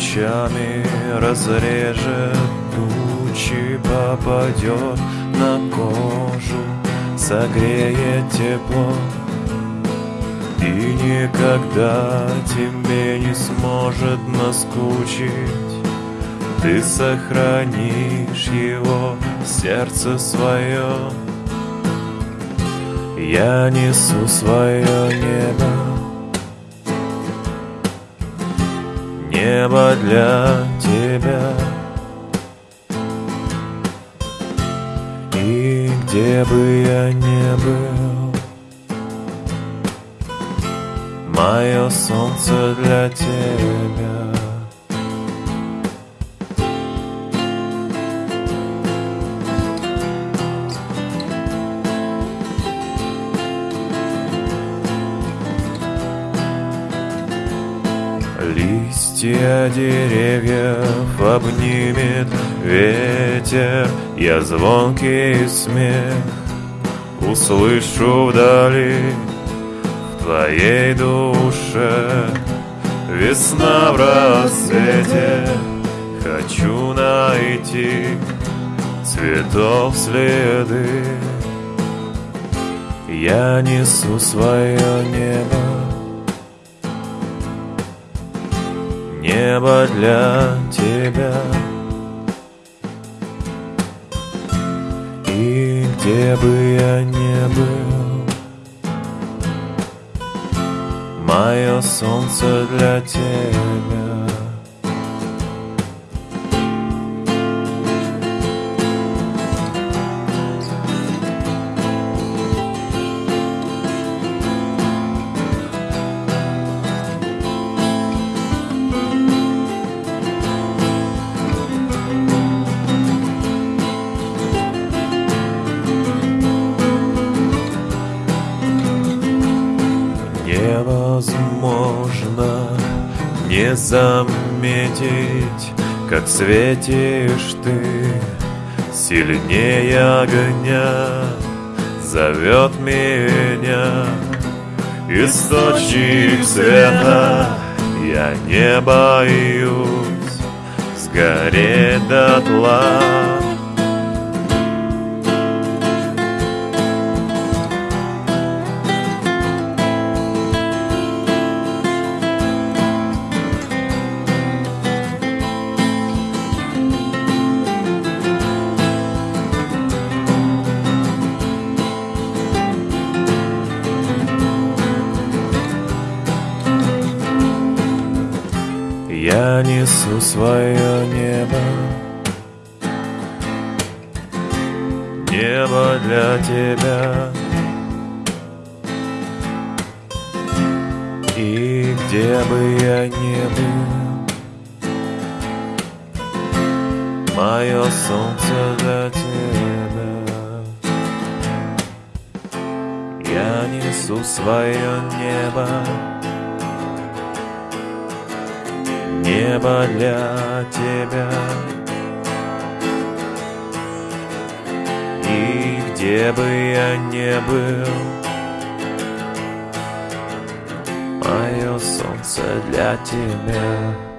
лучами разрежет тучи, попадет на кожу, согреет тепло. И никогда тебе не сможет наскучить. Ты сохранишь его в сердце своем. Я несу свое небо Небо для тебя. И где бы я ни был Мое солнце для тебя Листья деревьев обнимет ветер Я звонкий смех услышу вдали твоей душе. Весна в рассвете Хочу найти цветов следы. Я несу свое небо Небо для тебя. И где бы я ни был Мое солнце для тебя невозможно не заметить, как светишь ты сильнее огня, зовет меня источник света. Я не боюсь сгореть дотла. Я несу свое небо. Небо для тебя. И где бы я ни был Мое солнце для тебя. Я несу свое небо небо для тебя. И где бы я ни был, мое солнце для тебя.